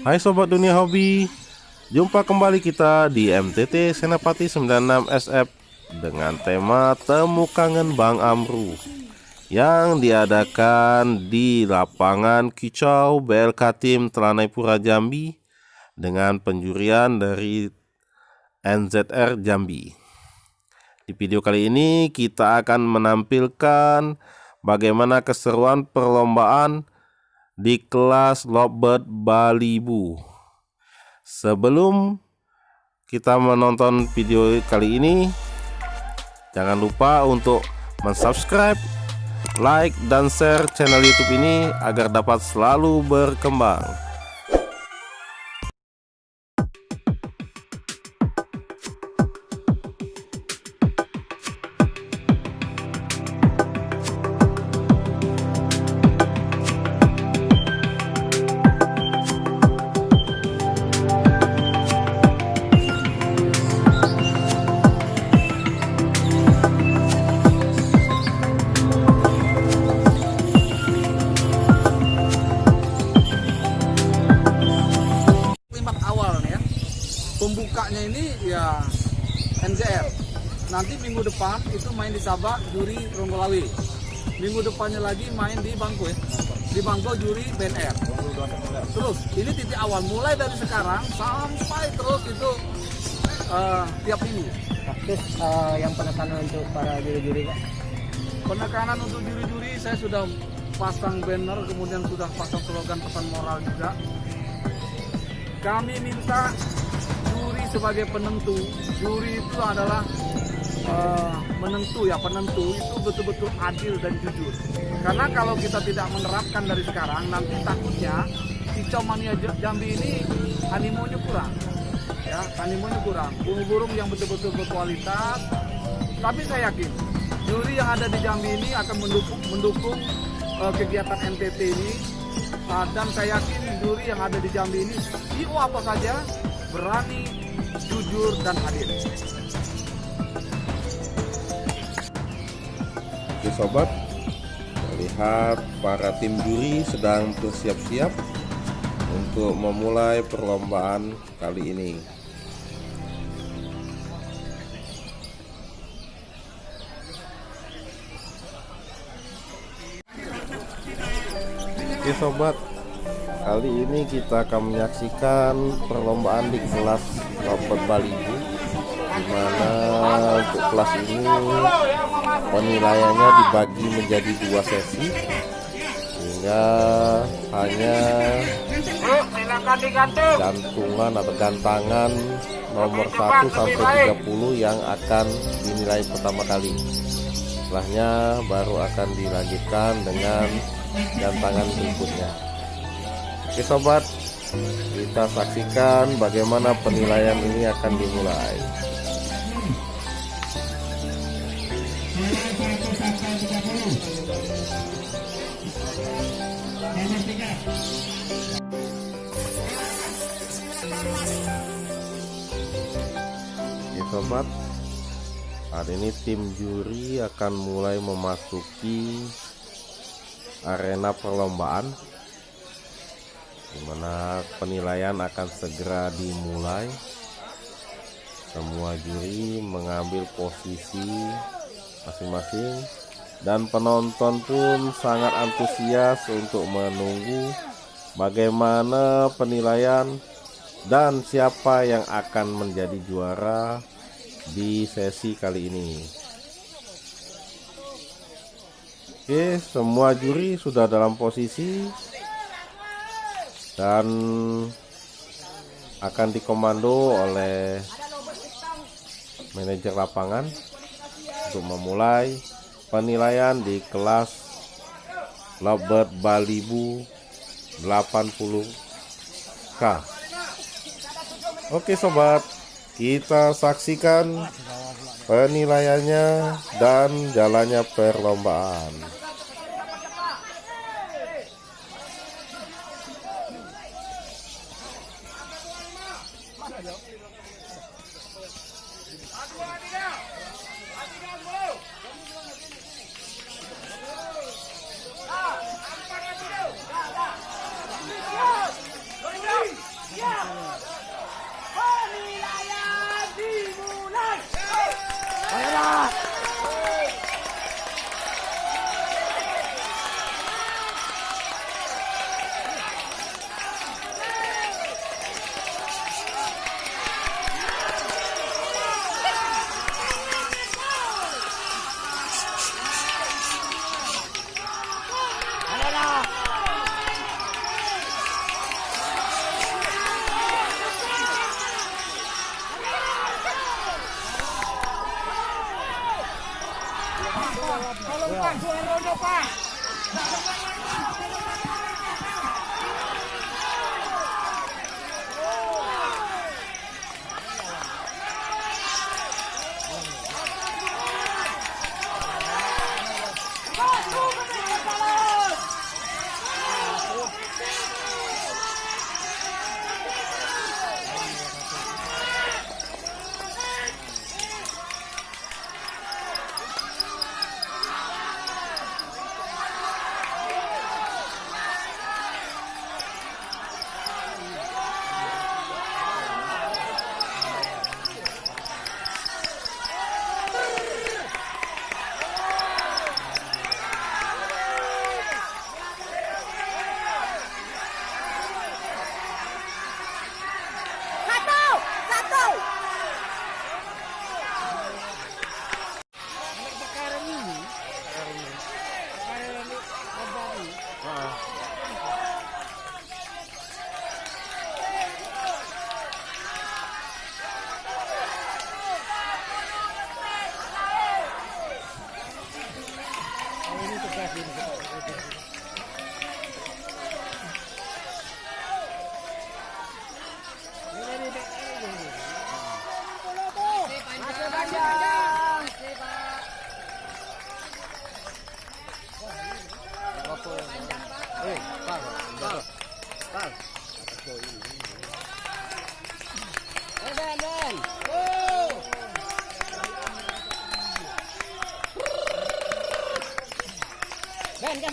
Hai Sobat Dunia Hobi Jumpa kembali kita di MTT Senapati 96 SF Dengan tema Temu Kangen Bang Amru Yang diadakan di lapangan Kicau BLK Tim Telanai Jambi Dengan penjurian dari NZR Jambi. Di video kali ini kita akan menampilkan bagaimana keseruan perlombaan di kelas Lovebird Balibu. Sebelum kita menonton video kali ini, jangan lupa untuk mensubscribe, like, dan share channel YouTube ini agar dapat selalu berkembang. Nanti minggu depan itu main di Sabak juri Ronggolawi. Minggu depannya lagi main di Bangko ya. Di Bangko juri BNR terus ini titik awal. Mulai dari sekarang sampai terus itu uh, tiap minggu. Terus uh, yang penekanan untuk para juri-juri Pak? penekanan untuk juri-juri saya sudah pasang banner kemudian sudah pasang slogan pesan moral juga. Kami minta sebagai penentu. Juri itu adalah uh, menentu ya penentu itu betul-betul adil dan jujur. Karena kalau kita tidak menerapkan dari sekarang nanti takutnya kicau mania Jambi ini animonya kurang. Ya animonya kurang. Burung-burung yang betul-betul berkualitas. Tapi saya yakin juri yang ada di Jambi ini akan mendukung mendukung uh, kegiatan NTT ini. Uh, dan saya yakin juri yang ada di Jambi ini IO apa saja berani jujur, dan adil. Sobat, melihat para tim juri sedang bersiap-siap untuk memulai perlombaan kali ini. Oke sobat, Kali ini kita akan menyaksikan perlombaan di kelas robot Bali Di mana untuk kelas ini penilaiannya dibagi menjadi dua sesi Sehingga hanya gantungan atau gantangan nomor 1 sampai 30 yang akan dinilai pertama kali Setelahnya baru akan dilanjutkan dengan gantangan berikutnya Oke sobat, kita saksikan bagaimana penilaian ini akan dimulai. Sobat, hari ini tim juri akan mulai memasuki arena perlombaan di mana penilaian akan segera dimulai. Semua juri mengambil posisi masing-masing dan penonton pun sangat antusias untuk menunggu bagaimana penilaian dan siapa yang akan menjadi juara di sesi kali ini. Oke semua juri sudah dalam posisi dan akan dikomando oleh manajer lapangan untuk memulai penilaian di kelas Lovebird Balibu 80K Oke sobat kita saksikan penilaiannya dan jalannya perlombaan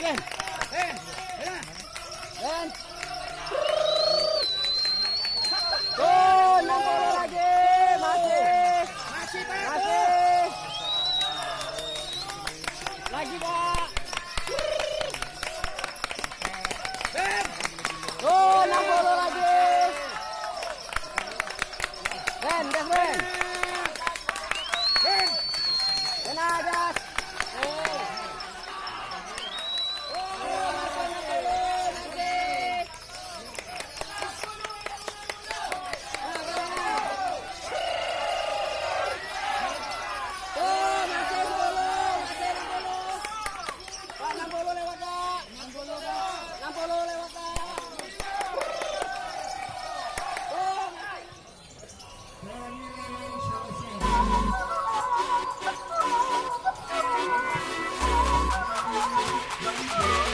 Alan. Oh.